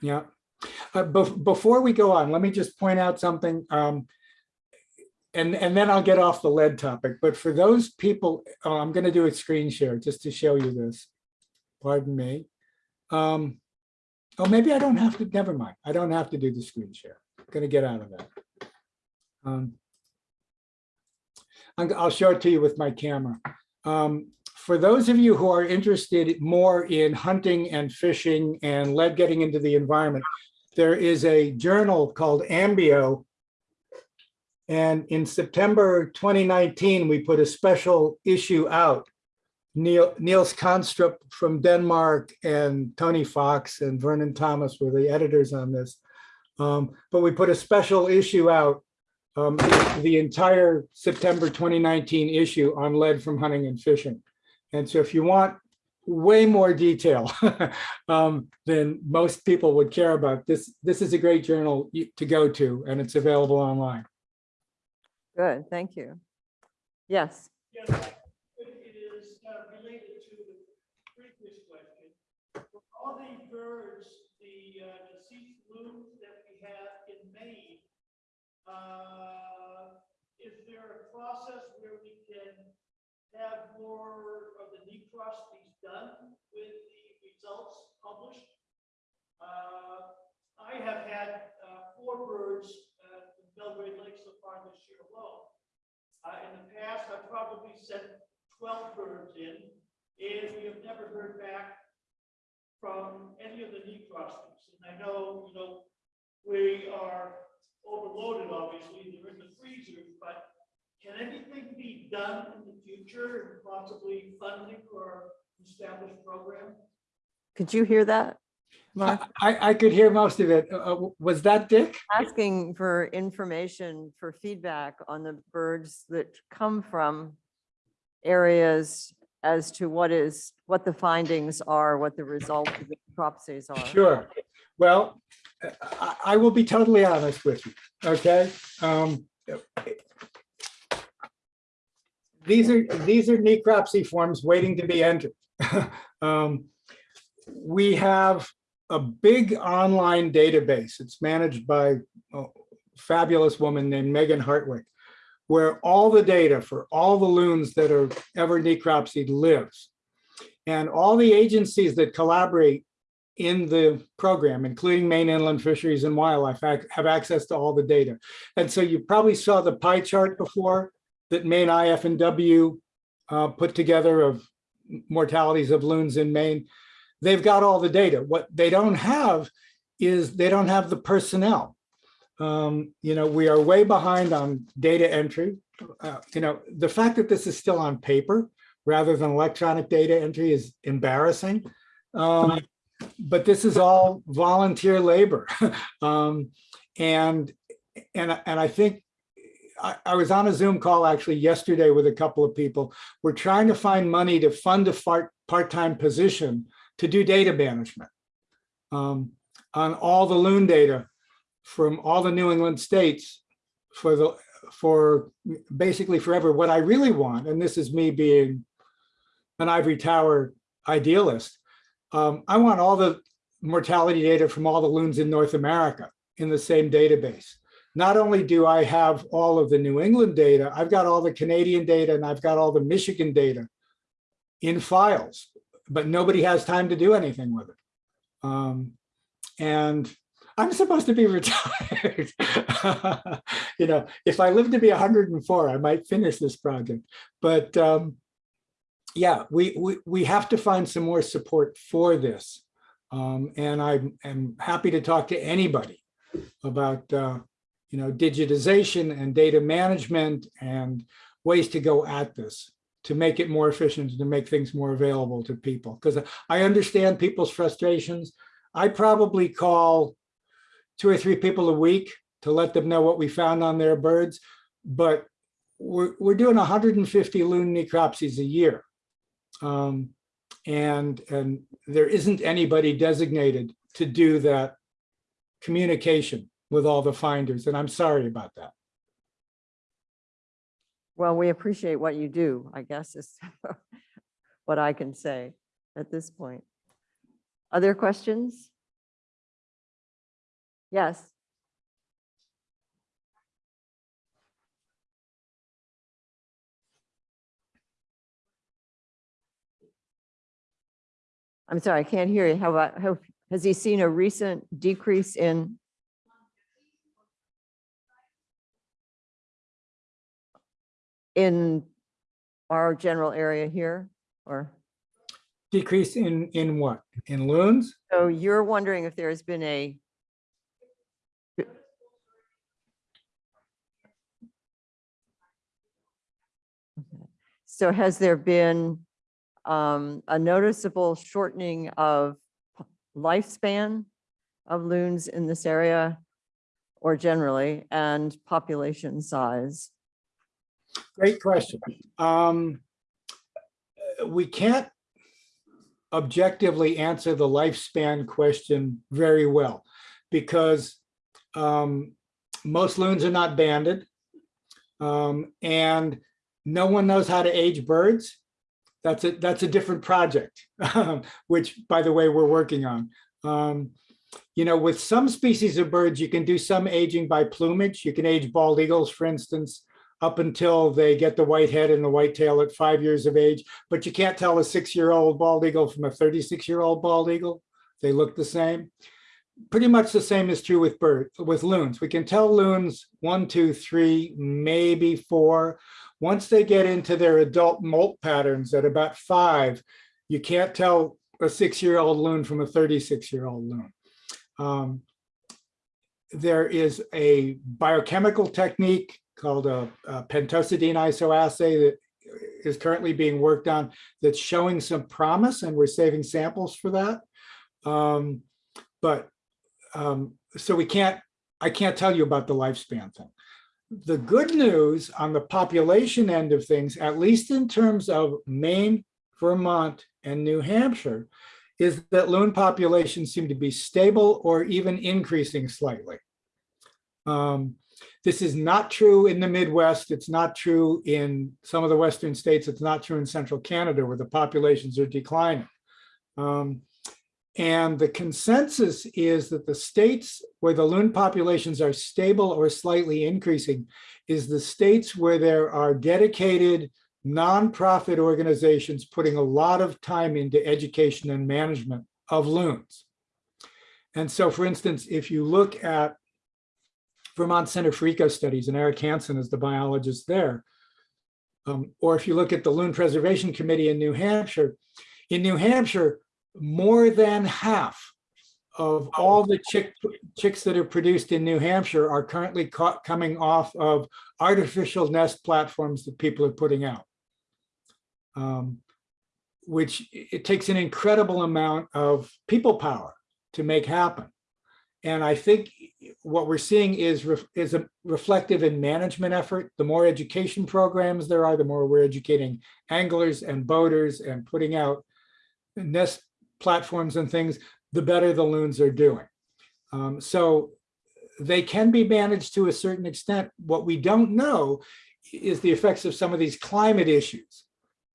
Yep. Uh, bef- before we go on, let me just point out something. Um, and, and then I'll get off the lead topic. But for those people, oh, I'm going to do a screen share just to show you this. Pardon me. Um, oh, maybe I don't have to, never mind. I don't have to do the screen share. I'm going to get out of that. Um, I'll show it to you with my camera. Um, for those of you who are interested more in hunting and fishing and lead getting into the environment, there is a journal called Ambio. And in September 2019, we put a special issue out. Neil, Niels Kanstrup from Denmark and Tony Fox and Vernon Thomas were the editors on this. Um, but we put a special issue out, um, the entire September 2019 issue on lead from hunting and fishing. And so if you want way more detail um, than most people would care about, this, this is a great journal to go to and it's available online. Good, thank you. Yes, Yes, it it is uh, related to the previous question. For All the birds, the uh, deceased loons that we have in Maine, uh, is there a process where we can have more of the necropsies done with the results published? Uh, I have had uh, four birds uh, in Belgrade Lake so far this year alone. Uh, in the past, I've probably sent twelve birds in, and we have never heard back from any of the necropsies. And I know, you know, we are overloaded, obviously, they're in the freezers, but can anything be done in the future? future and possibly funding or established program. Could you hear that? Mark? I, I could hear most of it. Uh, uh, Was that Dick? Asking for information, for feedback on the birds that come from areas as to what is, what the findings are, what the results of the necropsies are. Sure. Well, I, will be totally honest with you, okay? Um, These are, these are necropsy forms waiting to be entered. Um, We have a big online database. It's managed by a fabulous woman named Megan Hartwick, where all the data for all the loons that are ever necropsied lives. And all the agencies that collaborate in the program, including Maine Inland Fisheries and Wildlife, have access to all the data. And so you probably saw the pie chart before that Maine IF and W uh, put together of mortalities of loons in Maine. They've got all the data. What they don't have is they don't have the personnel. Um, you know, we are way behind on data entry. Uh, you know, the fact that this is still on paper rather than electronic data entry is embarrassing. Um, but this is all volunteer labor. um, and, and, and I think I, I was on a Zoom call actually yesterday with a couple of people. We're trying to find money to fund a part-time position to do data management um, on all the loon data from all the New England states for the, for basically forever. What I really want, and this is me being an ivory tower idealist, um, I want all the mortality data from all the loons in North America in the same database. Not only do I have all of the New England data, I've got all the Canadian data and I've got all the Michigan data in files, but nobody has time to do anything with it. Um, and I'm supposed to be retired. you know, if I live to be 104, I might finish this project. But um, yeah, we, we, we have to find some more support for this. Um, and I am happy to talk to anybody about, uh, you know, digitization and data management and ways to go at this to make it more efficient, and to make things more available to people. Because I understand people's frustrations. I probably call two or three people a week to let them know what we found on their birds. But we're, we're doing 150 loon necropsies a year. Um, and, and there isn't anybody designated to do that communication with all the finders. And I'm sorry about that. Well, we appreciate what you do, I guess is what I can say at this point. Other questions? Yes. I'm sorry, I can't hear you. How about, how, has he seen a recent decrease in? In our general area here, or? Decrease in, in what? In loons? So you're wondering if there's been a So has there been um, a noticeable shortening of lifespan of loons in this area or generally and population size? Great question. Um, we can't objectively answer the lifespan question very well because um, most loons are not banded. Um, and no one knows how to age birds. That's a, that's a different project, which by the way, we're working on. Um, you know, with some species of birds, you can do some aging by plumage. You can age bald eagles, for instance, up until they get the white head and the white tail at five years of age. But you can't tell a six-year-old bald eagle from a 36-year-old bald eagle. They look the same. Pretty much the same is true with bird, with loons. We can tell loons one, two, three, maybe four. Once they get into their adult molt patterns at about five, you can't tell a six-year-old loon from a 36-year-old loon. Um, there is a biochemical technique called a, a pentosidine isoassay that is currently being worked on that's showing some promise and we're saving samples for that. Um, But, um, so we can't, I can't tell you about the lifespan thing. The good news on the population end of things, at least in terms of Maine, Vermont, and New Hampshire, is that loon populations seem to be stable or even increasing slightly. Um, This is not true in the Midwest. It's not true in some of the western states. It's not true in central Canada where the populations are declining. Um, And the consensus is that the states where the loon populations are stable or slightly increasing is the states where there are dedicated nonprofit organizations putting a lot of time into education and management of loons. And so, for instance, if you look at Vermont Center for Eco Studies and Eric Hanson is the biologist there, um, or if you look at the Loon Preservation Committee in New Hampshire, in New Hampshire, more than half of all the chick, chicks that are produced in New Hampshire are currently caught coming off of artificial nest platforms that people are putting out. Um, which it takes an incredible amount of people power to make happen. And I think what we're seeing is, ref- is a reflective in management effort. The more education programs there are, the more we're educating anglers and boaters and putting out nest platforms and things, the better the loons are doing. Um, so they can be managed to a certain extent. What we don't know is the effects of some of these climate issues.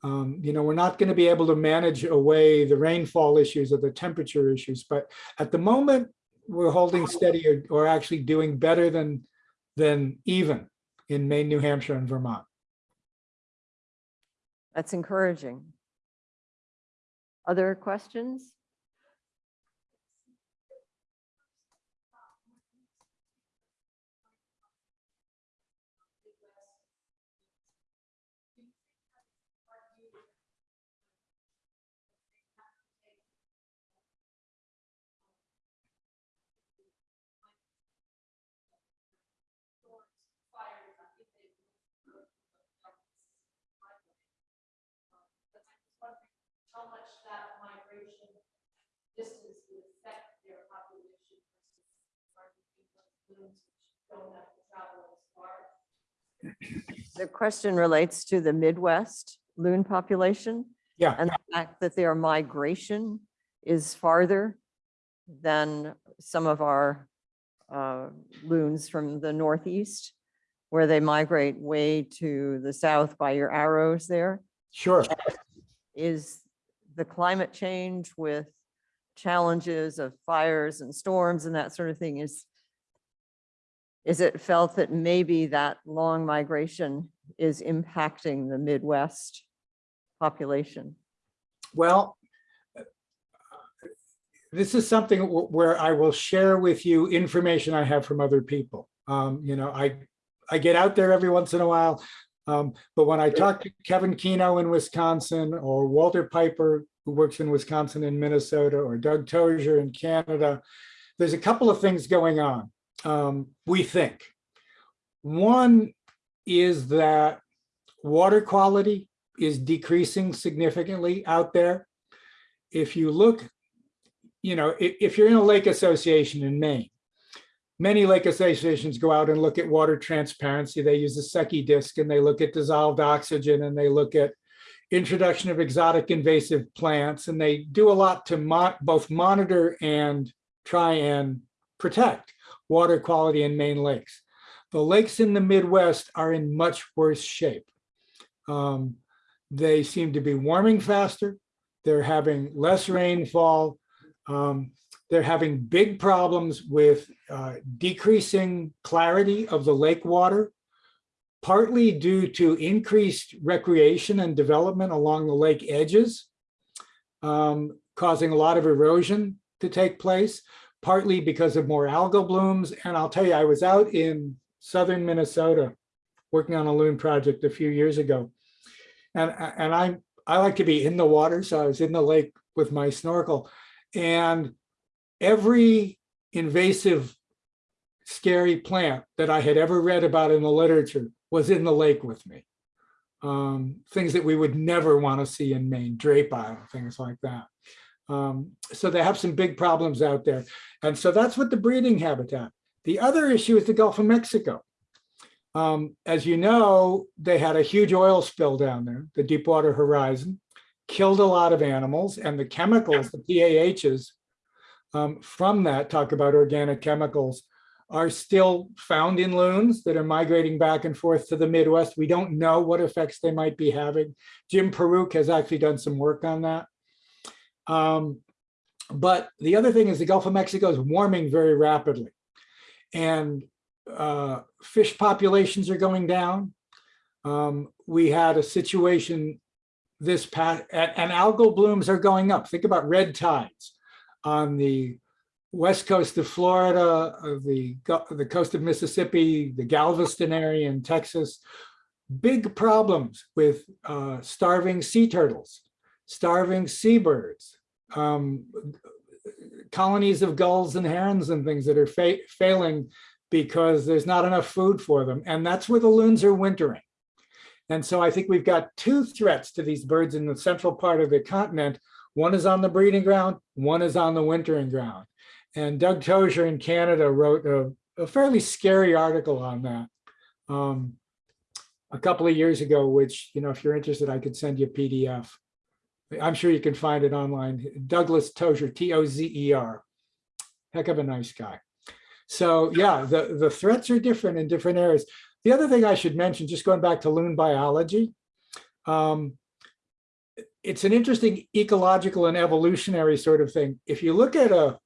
Um, you know, we're not going to be able to manage away the rainfall issues or the temperature issues, but at the moment, we're holding steady or, or actually doing better than, than even in Maine, New Hampshire, and Vermont. That's encouraging. Other questions? Distance would affect their population versus market people which don't have to travel as far. The question relates to the Midwest loon population Yeah, and the fact that their migration is farther than some of our uh, loons from the Northeast, where they migrate way to the south by your arrows there. sure. is the climate change with challenges of fires and storms and that sort of thing is is it felt that maybe that long migration is impacting the Midwest population? Well, this is something where I will share with you information I have from other people. Um, you know, I, I get out there every once in a while. Um, but when I talk to Kevin Kenow in Wisconsin or Walter Piper, who works in Wisconsin and Minnesota, or Doug Tozer in Canada, there's a couple of things going on, um, we think. One is that water quality is decreasing significantly out there. If you look, you know, if, if you're in a lake association in Maine, many lake associations go out and look at water transparency. They use a Secchi disc and they look at dissolved oxygen and they look at introduction of exotic invasive plants. And they do a lot to mo- both monitor and try and protect water quality in Maine lakes. The lakes in the Midwest are in much worse shape. Um, they seem to be warming faster. They're having less rainfall. Um, they're having big problems with uh, decreasing clarity of the lake water, partly due to increased recreation and development along the lake edges, um, causing a lot of erosion to take place, partly because of more algal blooms. And I'll tell you, I was out in southern Minnesota working on a loon project a few years ago. And, and I, I like to be in the water, so I was in the lake with my snorkel. And every invasive, scary plant that I had ever read about in the literature was in the lake with me. um, things that we would never want to see in Maine, drape island, things like that. Um, so they have some big problems out there. And so that's what the breeding habitat. The other issue is the Gulf of Mexico. Um, as you know, they had a huge oil spill down there, the Deepwater Horizon, killed a lot of animals and the chemicals, the PAHs um, from that, talk about organic chemicals, are still found in loons that are migrating back and forth to the Midwest. We don't know what effects they might be having. Jim Paruk has actually done some work on that. Um, but the other thing is the Gulf of Mexico is warming very rapidly. And uh, fish populations are going down. Um, we had a situation this past, and, and algal blooms are going up. Think about red tides on the west coast of Florida, of the, the coast of Mississippi, the Galveston area in Texas. Big problems with uh, starving sea turtles, starving seabirds, um, colonies of gulls and herons and things that are fa- failing because there's not enough food for them. And that's where the loons are wintering. And so I think we've got two threats to these birds in the central part of the continent. One is on the breeding ground, one is on the wintering ground. And Doug Tozer in Canada wrote a, a fairly scary article on that um, a couple of years ago, which, you know, if you're interested, I could send you a PDF. I'm sure you can find it online. Douglas Tozer, T-O-Z-E-R. Heck of a nice guy. So yeah, the, the threats are different in different areas. The other thing I should mention, just going back to loon biology, um, it's an interesting ecological and evolutionary sort of thing. If you look at a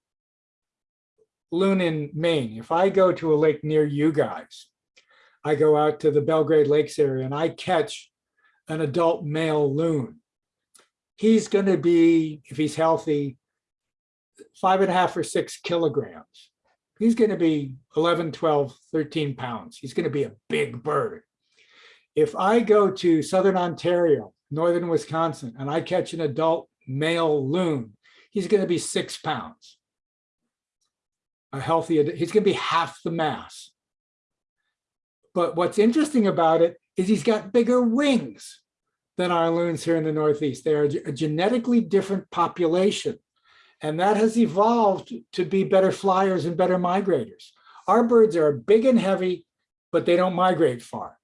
loon in Maine, if I go to a lake near you guys, I go out to the Belgrade Lakes area and I catch an adult male loon. He's going to be, if he's healthy, five and a half or six kilograms. He's going to be 11, 12, 13 pounds. He's going to be a big bird. If I go to Southern Ontario, Northern Wisconsin, and I catch an adult male loon, he's going to be six pounds. A healthy, he's going to be half the mass. But what's interesting about it is he's got bigger wings than our loons here in the Northeast. They are a genetically different population. And that has evolved to be better flyers and better migrators. Our birds are big and heavy, but they don't migrate far.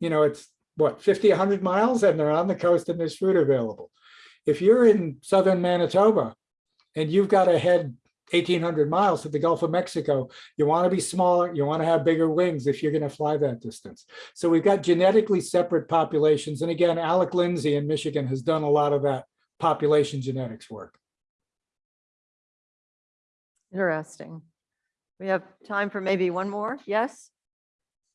You know, it's what, 50, 100 miles and they're on the coast and there's food available. If you're in southern Manitoba and you've got to head 1800 miles to the Gulf of Mexico, you want to be smaller, you want to have bigger wings if you're going to fly that distance. So we've got genetically separate populations. And again, Alec Lindsay in Michigan has done a lot of that population genetics work. Interesting. We have time for maybe one more. Yes?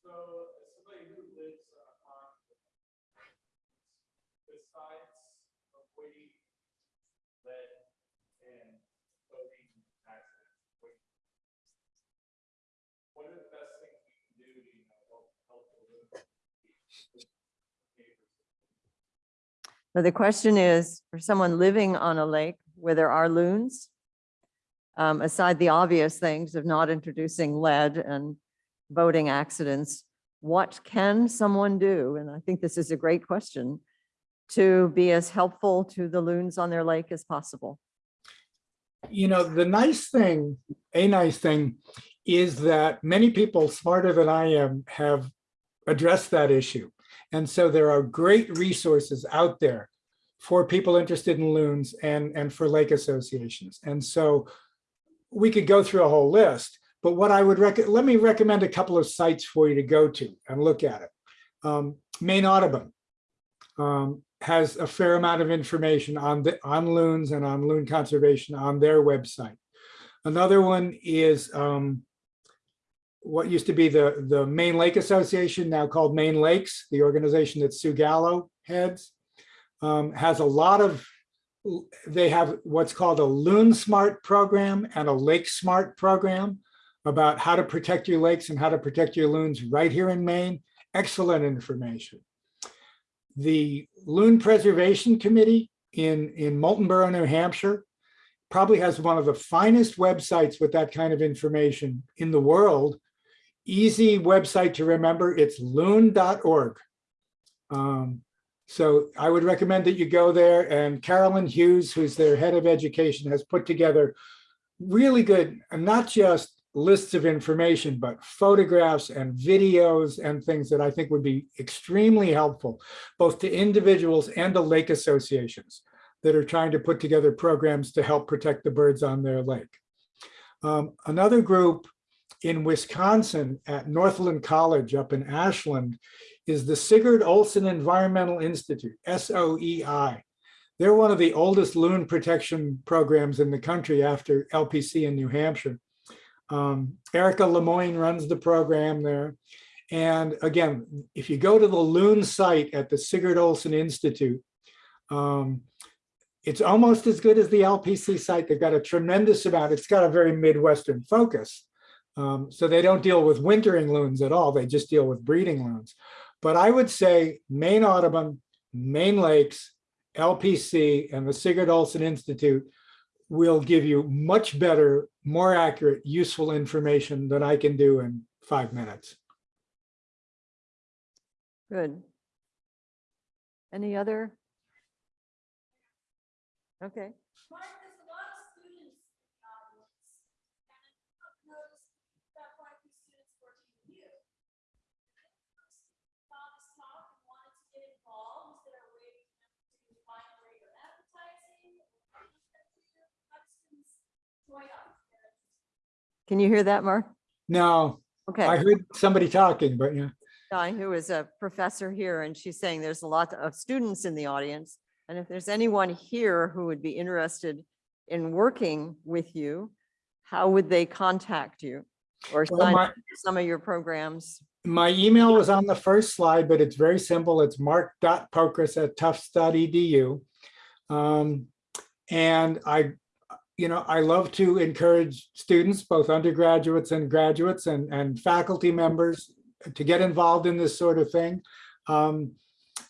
So as somebody who lives uh, on, besides avoiding lead and boating accidents, what what are the best things we can do to, you know, help, help the neighbors? So the question is, for someone living on a lake where there are loons, um, aside the obvious things of not introducing lead and boating accidents, what can someone do? And I think this is a great question to be as helpful to the loons on their lake as possible. you know, the nice thing, a nice thing is that many people smarter than I am have addressed that issue. And so there are great resources out there for people interested in loons and, and for lake associations. And so we could go through a whole list, but what I would recommend, let me recommend a couple of sites for you to go to and look at it. Um, Maine Audubon um, has a fair amount of information on the on loons and on loon conservation on their website. Another one is um, what used to be the the Maine Lake Association, now called Maine Lakes, the organization that Sue Gallo heads, um, has a lot of. They have what's called a Loon Smart program and a Lake Smart program about how to protect your lakes and how to protect your loons right here in Maine. Excellent information the Loon Preservation Committee in, in Moultonborough, New Hampshire, probably has one of the finest websites with that kind of information in the world. Easy website to remember, it's loon.org. Um, So I would recommend that you go there and Carolyn Hughes, who's their head of education, has put together really good, not just lists of information, but photographs and videos and things that I think would be extremely helpful, both to individuals and to lake associations that are trying to put together programs to help protect the birds on their lake. Um, another group in Wisconsin at Northland College up in Ashland is the Sigurd Olson Environmental Institute, SOEI. They're one of the oldest loon protection programs in the country after LPC in New Hampshire. Um, Erica Lemoyne runs the program there. And again, if you go to the loon site at the Sigurd Olson Institute, um, it's almost as good as the LPC site. They've got a tremendous amount. It's got a very Midwestern focus. Um, so they don't deal with wintering loons at all. They just deal with breeding loons. But I would say Maine Audubon, Maine Lakes, LPC, and the Sigurd Olson Institute will give you much better, more accurate, useful information than I can do in five minutes. Good. Any other? Okay, Mark, there's a lot of students in the audience, and I've noticed that quite a few students working with you. Saw this talk and wanted to get involved, is there a way to find where you're advertising? or Have students join up? Can you hear that, Mark? No. Okay. I heard somebody talking, but yeah. Di, who is a professor here, and she's saying there's a lot of students in the audience. And if there's anyone here who would be interested in working with you, how would they contact you? Or Well, my- some of your programs? My email was on the first slide, but it's very simple. It's mark.pokras@tufts.edu. Um, and I, you know, I love to encourage students, both undergraduates and graduates and, and faculty members to get involved in this sort of thing. Um,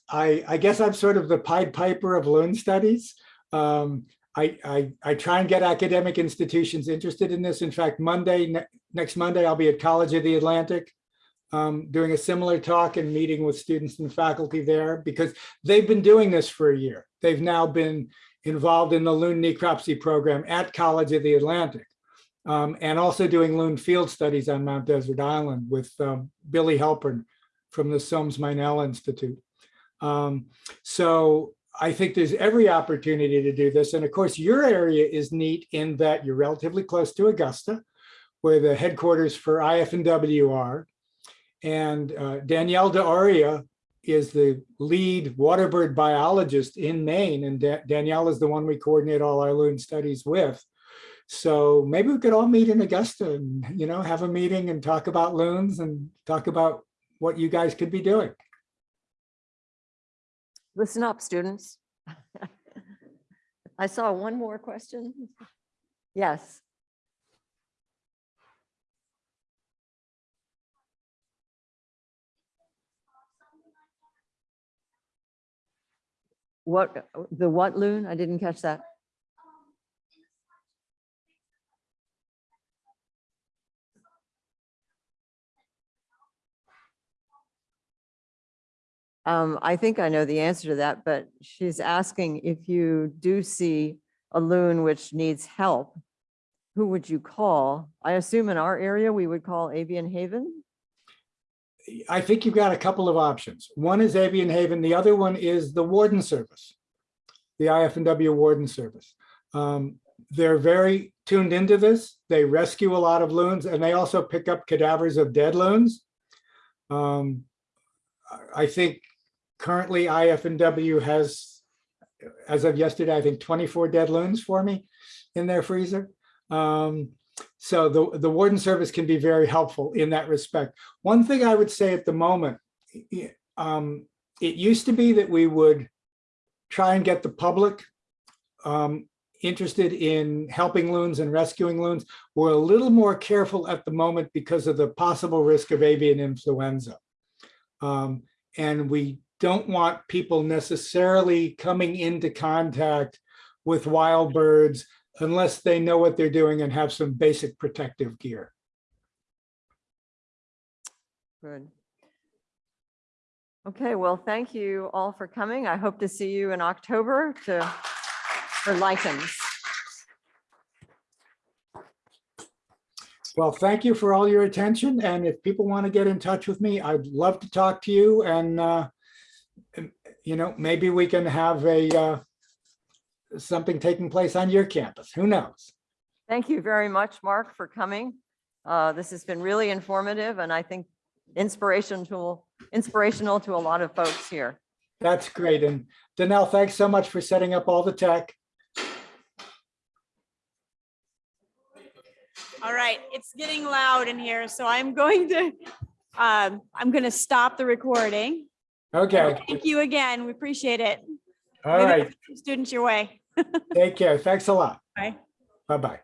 I, I guess I'm sort of the Pied Piper of loon studies. Um, I, I, I try and get academic institutions interested in this. In fact, Monday, ne- next Monday, I'll be at College of the Atlantic um, doing a similar talk and meeting with students and faculty there because they've been doing this for a year. They've now been involved in the loon necropsy program at College of the Atlantic um, and also doing loon field studies on Mount Desert Island with um, Billy Halpern from the Somes Meynell Institute. Um, so I think there's every opportunity to do this. And of course, your area is neat in that you're relatively close to Augusta, where the headquarters for IF&W are. And uh, Danielle D'Auria is the lead waterbird biologist in Maine. And Da- Danielle is the one we coordinate all our loon studies with. So maybe we could all meet in Augusta and, you know, have a meeting and talk about loons and talk about what you guys could be doing. Listen up, students. I saw one more question. Yes. What, the what loon? I didn't catch that. Um, I think I know the answer to that, but she's asking if you do see a loon which needs help, who would you call? I assume in our area, we would call Avian Haven. I think you've got a couple of options. One is Avian Haven, the other one is the Warden Service, the IF&W Warden Service. Um, They're very tuned into this. They rescue a lot of loons and they also pick up cadavers of dead loons. Um, I- think currently IF&W has, as of yesterday, I think 24 dead loons for me in their freezer. Um, so the, the warden service can be very helpful in that respect. One thing I would say at the moment, um, it used to be that we would try and get the public um, interested in helping loons and rescuing loons. We're a little more careful at the moment because of the possible risk of avian influenza. Um, and we don't want people necessarily coming into contact with wild birds unless they know what they're doing and have some basic protective gear. Good. Okay, well, thank you all for coming. I hope to see you in October to, for lichens. Well, thank you for all your attention. And if people want to get in touch with me, I'd love to talk to you and, uh, you know, maybe we can have a, uh, something taking place on your campus. Who knows? Thank you very much, Mark, for coming. Uh, This has been really informative and I think inspirational, inspirational to a lot of folks here. That's great. And Danelle, thanks so much for setting up all the tech. All right, it's getting loud in here, so I'm going to, um, I'm going to stop the recording. Okay, Thank you again. We appreciate it. all Maybe right. Students your way. Take care. Thanks a lot. Bye. Bye-bye.